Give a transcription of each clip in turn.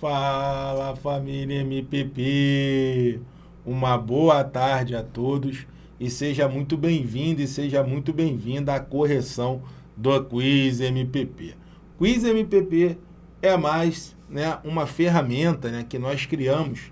Fala família MPP! Uma boa tarde a todos e seja muito bem-vindo e seja muito bem-vinda à correção do Quiz MPP. Quiz MPP é mais né, uma ferramenta né, que nós criamos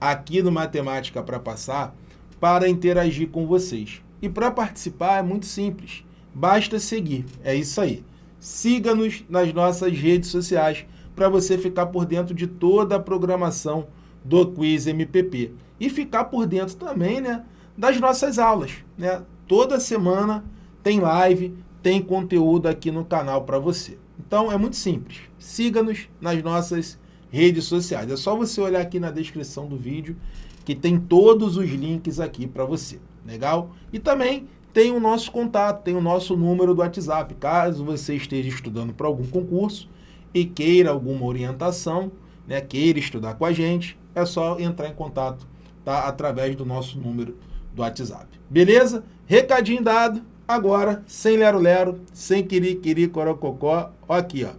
aqui no Matemática para Passar para interagir com vocês. E para participar é muito simples, basta seguir, é isso aí. Siga-nos nas nossas redes sociais para você ficar por dentro de toda a programação do Quiz MPP. E ficar por dentro também né, das nossas aulas. Né? Toda semana tem live, tem conteúdo aqui no canal para você. Então é muito simples. Siga-nos nas nossas redes sociais. É só você olhar aqui na descrição do vídeo que tem todos os links aqui para você. Legal? E também tem o nosso contato, tem o nosso número do WhatsApp. Caso você esteja estudando para algum concurso, e queira alguma orientação, né, queira estudar com a gente, é só entrar em contato tá, através do nosso número do WhatsApp. Beleza? Recadinho dado. Agora, sem lero-lero, sem quiri-quiri, corococó, ó aqui, ó.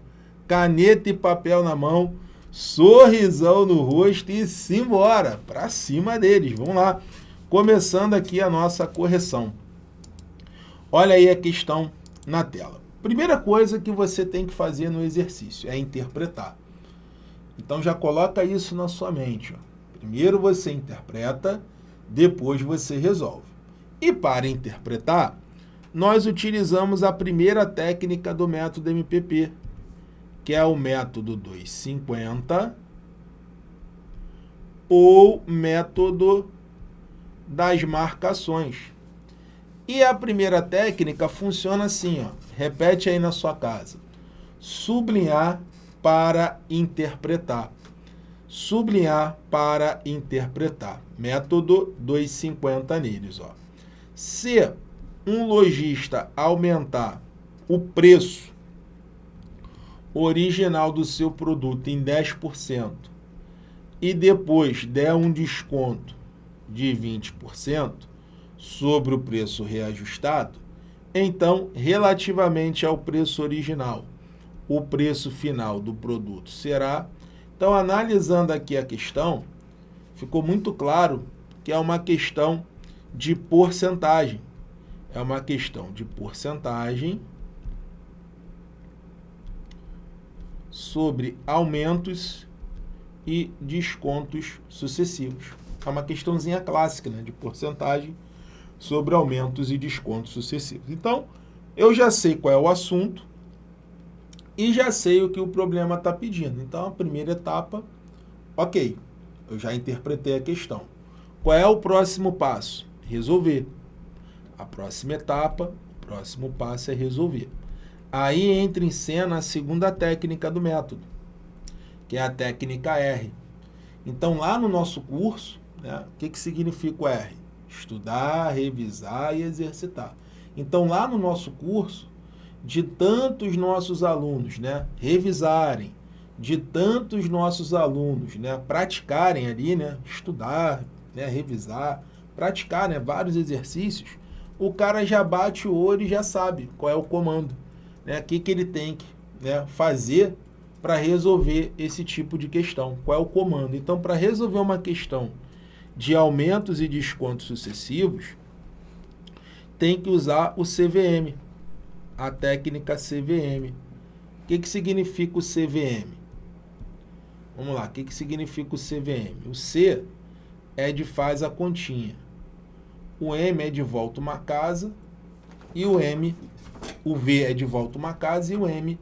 Caneta e papel na mão, sorrisão no rosto e simbora, para cima deles. Vamos lá. Começando aqui a nossa correção. Olha aí a questão na tela. Primeira coisa que você tem que fazer no exercício é interpretar. Então já coloca isso na sua mente. Ó. Primeiro você interpreta, depois você resolve. E para interpretar, nós utilizamos a primeira técnica do método MPP, que é o método 250 ou método das marcações. E a primeira técnica funciona assim, ó. repete aí na sua casa. Sublinhar para interpretar. Sublinhar para interpretar. Método 250 neles. Ó. Se um lojista aumentar o preço original do seu produto em 10% e depois der um desconto de 20%, sobre o preço reajustado, então, relativamente ao preço original, o preço final do produto será... Então, analisando aqui a questão, ficou muito claro que é uma questão de porcentagem. É uma questão de porcentagem sobre aumentos e descontos sucessivos. É uma questãozinha clássica né, de porcentagem sobre aumentos e descontos sucessivos. Então, eu já sei qual é o assunto e já sei o que o problema está pedindo. Então, a primeira etapa, ok, eu já interpretei a questão. Qual é o próximo passo? Resolver. A próxima etapa, o próximo passo é resolver. Aí entra em cena a segunda técnica do método, que é a técnica R. Então, lá no nosso curso, né, o que, que significa o R? Estudar, revisar e exercitar. Então, lá no nosso curso, de tantos nossos alunos né, revisarem, de tantos nossos alunos né, praticarem ali, né, estudar, né, revisar, praticar né, vários exercícios, o cara já bate o olho e já sabe qual é o comando, né, o que, que ele tem que né, fazer para resolver esse tipo de questão, qual é o comando. Então, para resolver uma questão de aumentos e descontos sucessivos, tem que usar o CVM, a técnica CVM. O que, que significa o CVM? Vamos lá, o que, que significa o CVM? O C é de faz a continha. O M é de volta uma casa e o M, o V é de volta uma casa e o M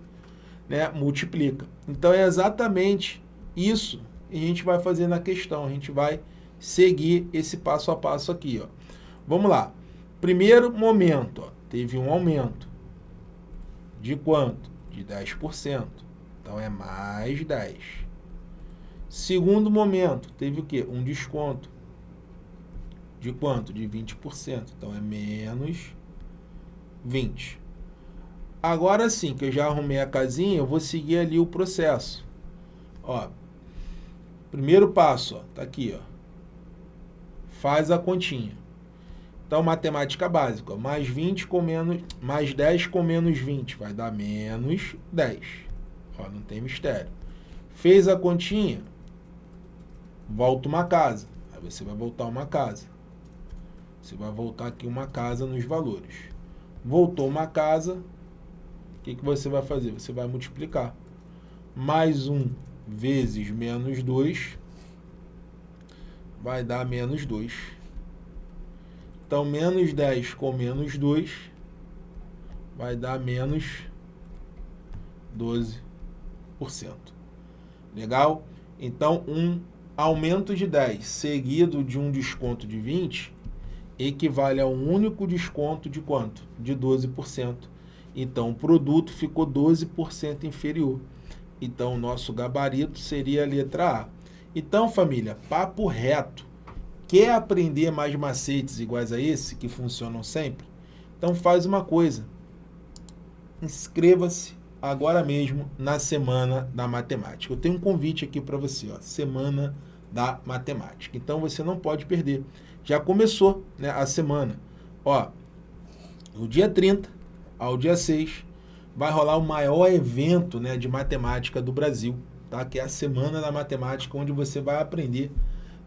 né, multiplica. Então é exatamente isso que a gente vai fazer na questão. A gente vai seguir esse passo a passo aqui. Ó. Vamos lá. Primeiro momento, ó, teve um aumento. De quanto? De 10%. Então, é mais 10. Segundo momento, teve o quê? Um desconto. De quanto? De 20%. Então, é menos 20. Agora sim, que eu já arrumei a casinha, eu vou seguir ali o processo. Ó, primeiro passo, ó, tá aqui, ó faz a continha. Então, matemática básica, mais 20 com menos, mais 10 com menos 20 vai dar menos 10. Ó, não tem mistério. Fez a continha, volta uma casa. Aí você vai voltar uma casa. Você vai voltar aqui uma casa nos valores. Voltou uma casa, o que, que você vai fazer? Você vai multiplicar. Mais 1 vezes menos 2 vai dar menos 2. Então, menos 10 com menos 2 vai dar menos 12%. Legal? Então, um aumento de 10 seguido de um desconto de 20 equivale a um único desconto de quanto? De 12%. Então, o produto ficou 12% inferior. Então, o nosso gabarito seria a letra A. Então, família, papo reto. Quer aprender mais macetes iguais a esse, que funcionam sempre? Então, faz uma coisa. Inscreva-se agora mesmo na Semana da Matemática. Eu tenho um convite aqui para você, ó, Semana da Matemática. Então você não pode perder. Já começou né, a semana. Ó, no dia 30 ao dia 6 vai rolar o maior evento né, de matemática do Brasil, tá? que é a Semana da Matemática, onde você vai aprender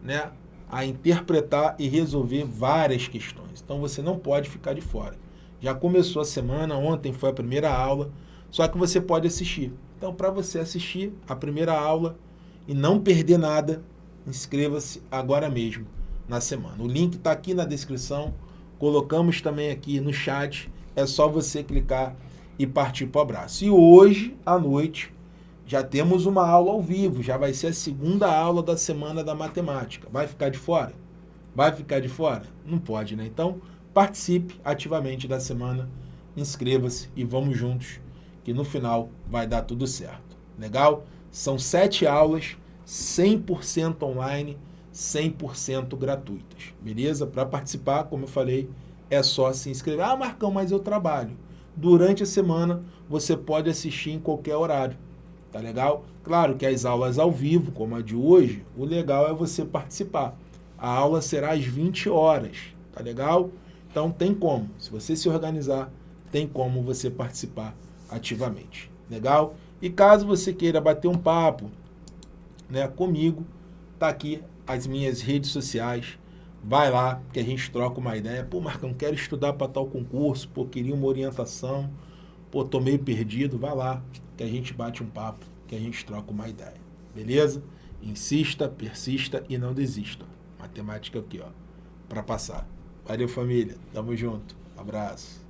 né, a interpretar e resolver várias questões. Então você não pode ficar de fora. Já começou a semana, ontem foi a primeira aula, só que você pode assistir. Então, para você assistir a primeira aula e não perder nada, inscreva-se agora mesmo na semana. O link está aqui na descrição, colocamos também aqui no chat, é só você clicar e partir para o abraço. E hoje à noite já temos uma aula ao vivo, já vai ser a segunda aula da semana da matemática. Vai ficar de fora? Vai ficar de fora? Não pode, né? Então, participe ativamente da semana, inscreva-se e vamos juntos que no final vai dar tudo certo. Legal? São sete aulas, 100% online, 100% gratuitas. Beleza? Para participar, como eu falei, é só se inscrever. Ah, Marcão, mas eu trabalho. Durante a semana, você pode assistir em qualquer horário. Tá legal? Claro que as aulas ao vivo, como a de hoje, o legal é você participar. A aula será às 20 horas. Tá legal? Então tem como. Se você se organizar, tem como você participar ativamente. Legal? E caso você queira bater um papo né, comigo, tá aqui as minhas redes sociais. Vai lá que a gente troca uma ideia. Pô, Marcão, quero estudar para tal concurso, pô, queria uma orientação, pô, tô meio perdido. Vai lá que a gente bate um papo, que a gente troca uma ideia. Beleza? Insista, persista e não desista. Matemática aqui, ó, para passar. Valeu, família. Tamo junto. Abraço.